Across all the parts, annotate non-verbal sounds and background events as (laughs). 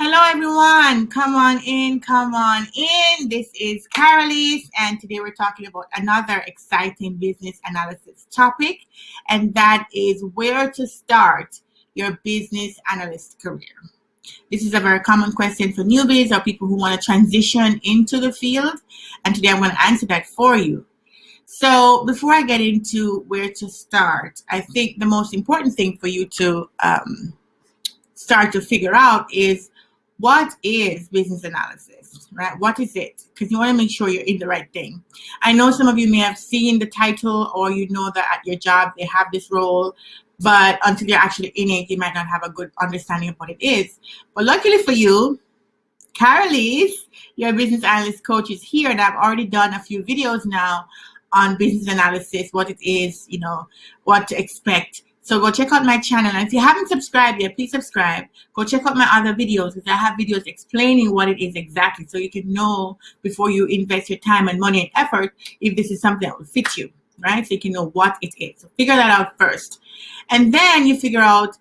Hello, everyone. Come on in, come on in. This is Carolise, and today we're talking about another exciting business analysis topic, and that is where to start your business analyst career. This is a very common question for newbies or people who want to transition into the field, and today I'm going to answer that for you. So before I get into where to start, I think the most important thing for you to um, start to figure out is what is business analysis, right? What is it? Because you want to make sure you're in the right thing. I know some of you may have seen the title or you know that at your job they have this role, but until you're actually in it, you might not have a good understanding of what it is. But luckily for you, Carolise, your business analyst coach is here and I've already done a few videos now on business analysis, what it is, you know, what to expect. So go check out my channel. And if you haven't subscribed yet, please subscribe. Go check out my other videos because I have videos explaining what it is exactly so you can know before you invest your time and money and effort if this is something that will fit you, right? So you can know what it is. So figure that out first. And then you figure out,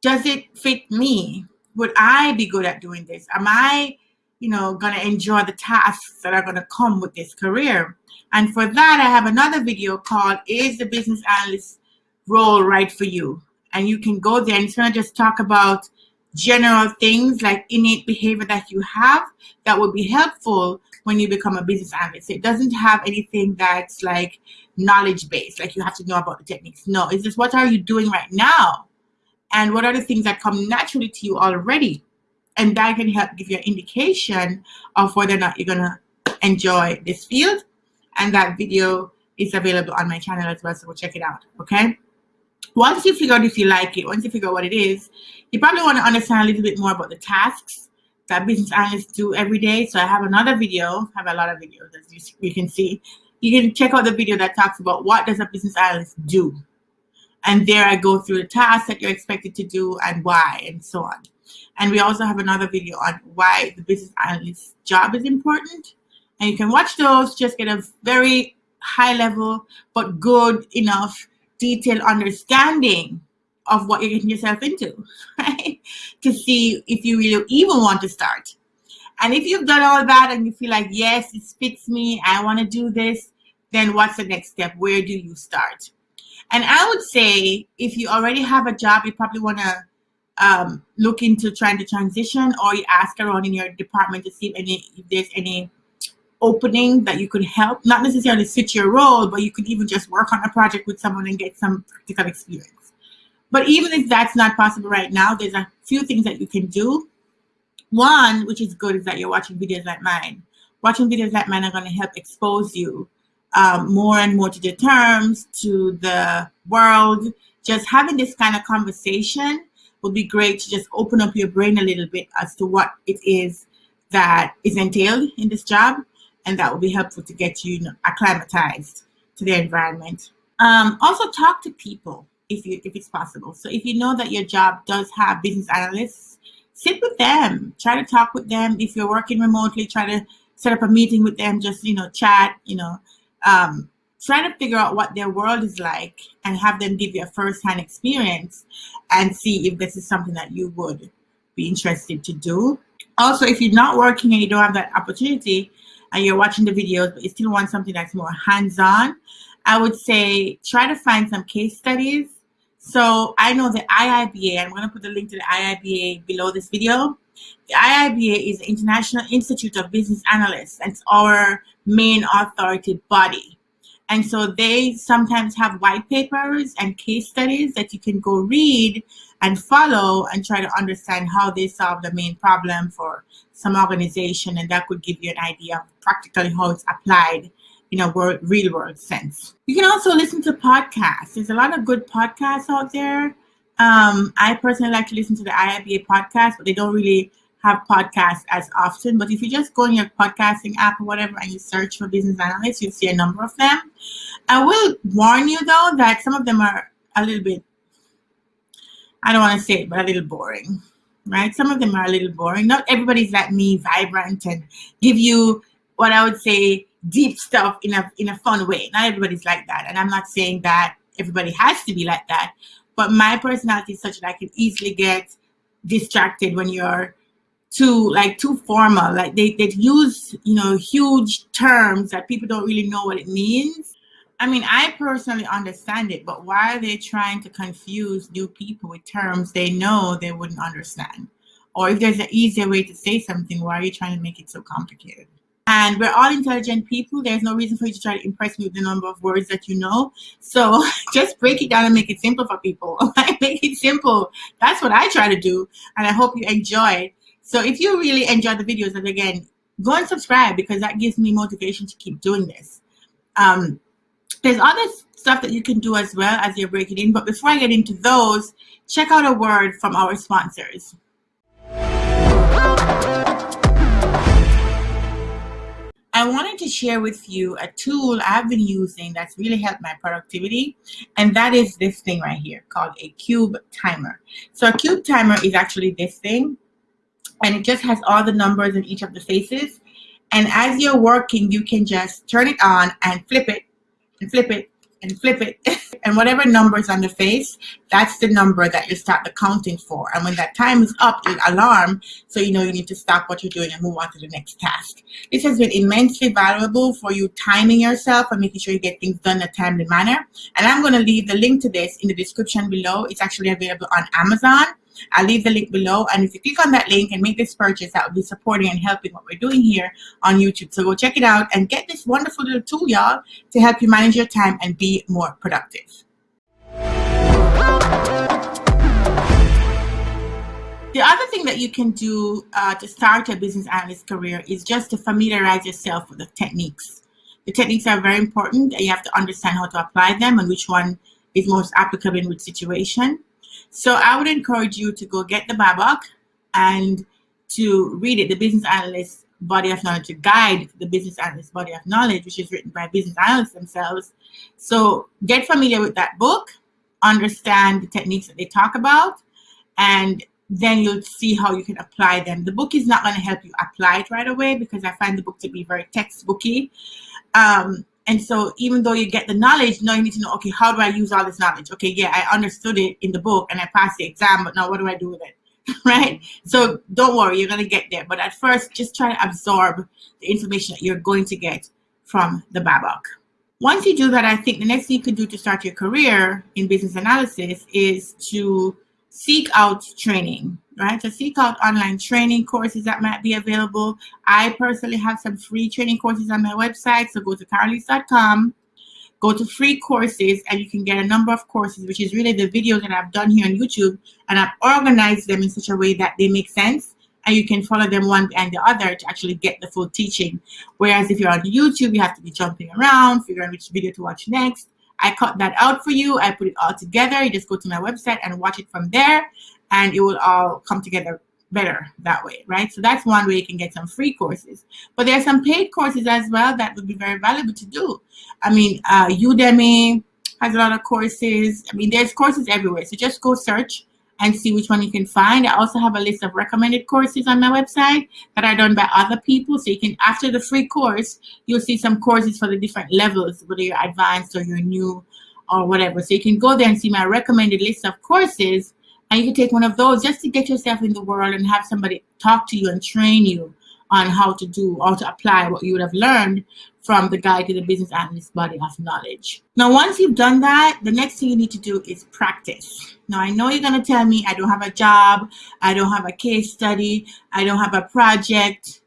does it fit me? Would I be good at doing this? Am I, you know, going to enjoy the tasks that are going to come with this career? And for that, I have another video called Is the Business Analyst role right for you. And you can go there and it's going to just talk about general things like innate behavior that you have that will be helpful when you become a business analyst. It doesn't have anything that's like knowledge based, like you have to know about the techniques. No, it's just what are you doing right now? And what are the things that come naturally to you already? And that can help give you an indication of whether or not you're to enjoy this field. And that video is available on my channel as well, so we'll check it out, okay? Once you figure out if you like it, once you figure out what it is, you probably want to understand a little bit more about the tasks that business analysts do every day. So I have another video, I have a lot of videos as you, you can see. You can check out the video that talks about what does a business analyst do. And there I go through the tasks that you're expected to do and why and so on. And we also have another video on why the business analyst job is important. And you can watch those, just get a very high level, but good enough detailed understanding of what you're getting yourself into, (laughs) right? To see if you really even want to start. And if you've done all that and you feel like, yes, it fits me, I want to do this, then what's the next step? Where do you start? And I would say if you already have a job, you probably want to um, look into trying to transition or you ask around in your department to see if, any, if there's any opening that you could help, not necessarily fit your role, but you could even just work on a project with someone and get some practical experience. But even if that's not possible right now, there's a few things that you can do. One, which is good, is that you're watching videos like mine. Watching videos like mine are going to help expose you um, more and more to the terms, to the world. Just having this kind of conversation would be great to just open up your brain a little bit as to what it is that is entailed in this job and that will be helpful to get you, acclimatized to the environment. Um, also talk to people if you if it's possible. So if you know that your job does have business analysts, sit with them, try to talk with them. If you're working remotely, try to set up a meeting with them, just you know, chat, you know, um, try to figure out what their world is like and have them give you a first-hand experience and see if this is something that you would be interested to do. Also, if you're not working and you don't have that opportunity, and you're watching the videos, but you still want something that's more hands-on, I would say try to find some case studies. So I know the IIBA, I'm going to put the link to the IIBA below this video. The IIBA is the International Institute of Business Analysts, and it's our main authority body. And so they sometimes have white papers and case studies that you can go read and follow and try to understand how they solve the main problem for some organization. And that could give you an idea of practically how it's applied in a world, real world sense. You can also listen to podcasts. There's a lot of good podcasts out there. Um, I personally like to listen to the IIBA podcast, but they don't really have podcasts as often. But if you just go in your podcasting app or whatever and you search for business analysts, you'll see a number of them. I will warn you though that some of them are a little bit I don't want to say it, but a little boring, right? Some of them are a little boring. Not everybody's like me, vibrant and give you what I would say deep stuff in a in a fun way. Not everybody's like that, and I'm not saying that everybody has to be like that. But my personality is such that I can easily get distracted when you're too like too formal. Like they, they use, you know, huge terms that people don't really know what it means. I mean, I personally understand it, but why are they trying to confuse new people with terms they know they wouldn't understand? Or if there's an easier way to say something, why are you trying to make it so complicated? And we're all intelligent people. There's no reason for you to try to impress me with the number of words that you know. So (laughs) just break it down and make it simple for people. (laughs) make it simple. That's what I try to do. And I hope you enjoy. So if you really enjoy the videos, and again, go and subscribe because that gives me motivation to keep doing this. Um, there's other stuff that you can do as well as you're breaking in. But before I get into those, check out a word from our sponsors. I wanted to share with you a tool I've been using that's really helped my productivity, and that is this thing right here called a cube timer. So a cube timer is actually this thing, and it just has all the numbers in each of the faces. And as you're working, you can just turn it on and flip it and flip it and flip it. (laughs) And whatever number is on the face that's the number that you start the counting for. And when that time is up it alarm so you know you need to stop what you're doing and move on to the next task. This has been immensely valuable for you timing yourself and making sure you get things done in a timely manner. And i'm going to leave the link to this in the description below. It's actually available on amazon I'll leave the link below. And if you click on that link and make this purchase, that will be supporting and helping what we're doing here on YouTube. So go check it out and get this wonderful little tool, y'all, to help you manage your time and be more productive. The other thing that you can do uh, to start a business analyst career is just to familiarize yourself with the techniques. The techniques are very important and you have to understand how to apply them and which one is most applicable in which situation. So I would encourage you to go get the BABOK and to read it, the Business Analyst Body of Knowledge, to guide the Business Analyst Body of Knowledge, which is written by business analysts themselves. So get familiar with that book, understand the techniques that they talk about, and then you'll see how you can apply them. The book is not going to help you apply it right away because I find the book to be very textbooky. Um, and so even though you get the knowledge, now you need to know, okay, how do I use all this knowledge? Okay, yeah, I understood it in the book and I passed the exam, but now what do I do with it? (laughs) right? So don't worry, you're to get there. But at first, just try to absorb the information that you're going to get from the BABOK. Once you do that, I think the next thing you can do to start your career in business analysis is to seek out training right? So seek out online training courses that might be available. I personally have some free training courses on my website. So go to carolise.com, go to free courses, and you can get a number of courses, which is really the videos that I've done here on YouTube. And I've organized them in such a way that they make sense and you can follow them one and the other to actually get the full teaching. Whereas if you're on YouTube, you have to be jumping around, figuring which video to watch next. I cut that out for you. I put it all together. You just go to my website and watch it from there and it will all come together better that way, right? So that's one way you can get some free courses. But there are some paid courses as well that would be very valuable to do. I mean, uh, Udemy has a lot of courses. I mean, there's courses everywhere. So just go search and see which one you can find. I also have a list of recommended courses on my website that are done by other people. So you can, after the free course, you'll see some courses for the different levels, whether you're advanced or you're new or whatever. So you can go there and see my recommended list of courses and you can take one of those just to get yourself in the world and have somebody talk to you and train you on how to do or to apply what you would have learned from the guide to the business analyst body of knowledge. Now, once you've done that, the next thing you need to do is practice. Now, I know you're going to tell me I don't have a job, I don't have a case study, I don't have a project.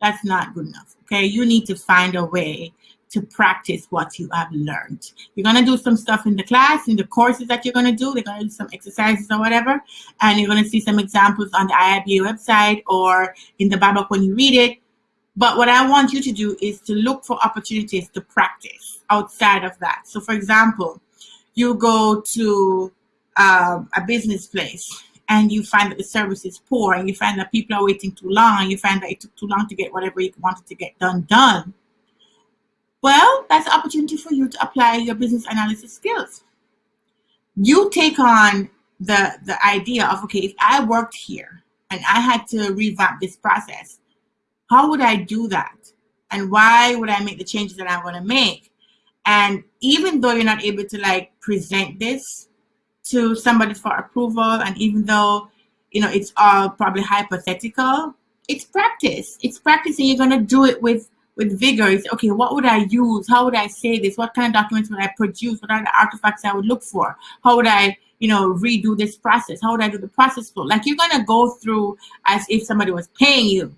That's not good enough. Okay, you need to find a way to practice what you have learned. You're going to do some stuff in the class, in the courses that you're going to do. They're going to do some exercises or whatever. And you're going to see some examples on the IIBA website or in the BABOK when you read it. But what I want you to do is to look for opportunities to practice outside of that. So for example, you go to um, a business place and you find that the service is poor and you find that people are waiting too long and you find that it took too long to get whatever you wanted to get done done well, that's an opportunity for you to apply your business analysis skills. You take on the, the idea of, okay, if I worked here and I had to revamp this process, how would I do that? And why would I make the changes that I want to make? And even though you're not able to like present this to somebody for approval, and even though you know, it's all probably hypothetical. It's practice. It's practice, and you're gonna do it with with vigor. Okay. What would I use? How would I say this? What kind of documents would I produce? What are the artifacts I would look for? How would I, you know, redo this process? How would I do the process flow? Like you're gonna go through as if somebody was paying you,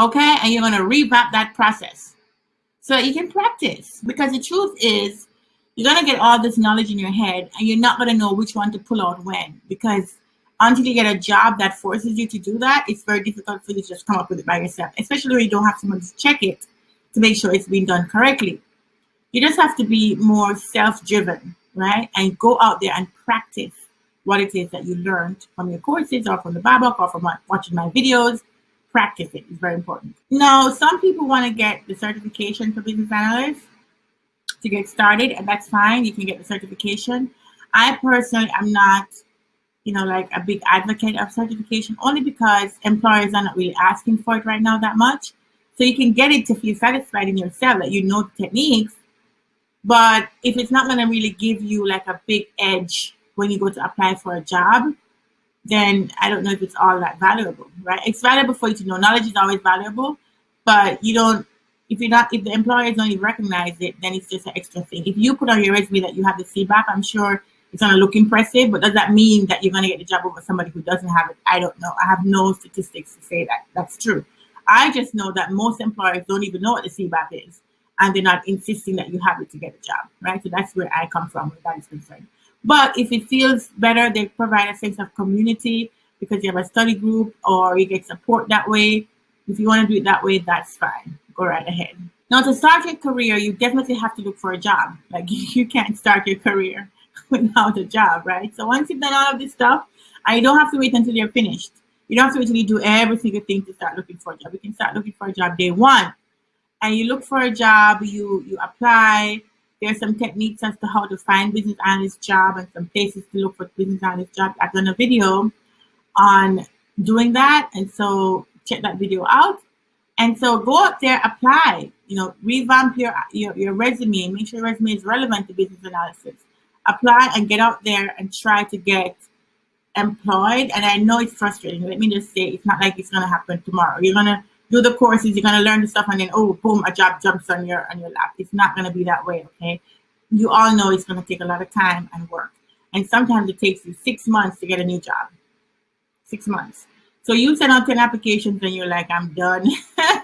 okay? And you're gonna revamp that process so you can practice. Because the truth is, you're gonna get all this knowledge in your head, and you're not gonna know which one to pull out when. Because until you get a job that forces you to do that, it's very difficult for you to just come up with it by yourself, especially when you don't have someone to check it to make sure it's being done correctly. You just have to be more self-driven, right? And go out there and practice what it is that you learned from your courses or from the Bible or from watching my videos. Practice it is very important. Now, some people want to get the certification for business analysts to get started, and that's fine. You can get the certification. I personally am not you know, like a big advocate of certification only because employers are not really asking for it right now that much. So you can get it to feel satisfied in yourself that you know the techniques. But if it's not going to really give you like a big edge when you go to apply for a job, then I don't know if it's all that valuable, right? It's valuable for you to know. Knowledge is always valuable, but you don't, if you're not, if the employers don't recognize it, then it's just an extra thing. If you put on your resume that you have the CBAP, I'm sure it's to look impressive, but does that mean that you're to get the job over somebody who doesn't have it? I don't know. I have no statistics to say that that's true. I just know that most employers don't even know what the CBAP is, and they're not insisting that you have it to get a job, right? So that's where I come from where that is concerned. But if it feels better, they provide a sense of community because you have a study group or you get support that way. If you want to do it that way, that's fine. Go right ahead. Now, to start your career, you definitely have to look for a job. Like (laughs) you can't start your career without a (laughs) job, right? So once you've done all of this stuff, you don't have to wait until you're finished. You don't have to you do every single thing to start looking for a job. You can start looking for a job day one. And you look for a job, you you apply. There's some techniques as to how to find business analyst job and some places to look for business analyst job. I've done a video on doing that. And so check that video out. And so go up there, apply, you know, revamp your, your, your resume, make sure your resume is relevant to business analysis apply and get out there and try to get employed. And I know it's frustrating. Let me just say, it's not like it's going to happen tomorrow. You're going to do the courses, you're going to learn the stuff, and then, oh, boom, a job jumps on your, on your lap. It's not going to be that way, okay? You all know it's going to take a lot of time and work. And sometimes it takes you six months to get a new job. Six months. So you send out 10 applications and you're like, I'm done.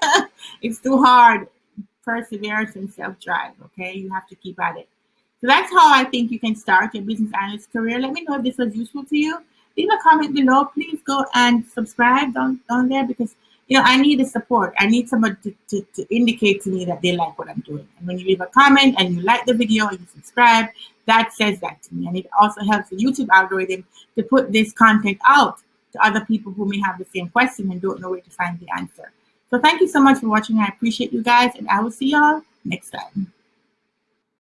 (laughs) it's too hard. Perseverance and self-drive, okay? You have to keep at it. So that's how I think you can start your business analyst career. Let me know if this was useful to you. Leave a comment below. Please go and subscribe down, down there because you know I need the support. I need somebody to, to, to indicate to me that they like what I'm doing. And when you leave a comment and you like the video and you subscribe, that says that to me. And it also helps the YouTube algorithm to put this content out to other people who may have the same question and don't know where to find the answer. So thank you so much for watching. I appreciate you guys and I will see y'all next time.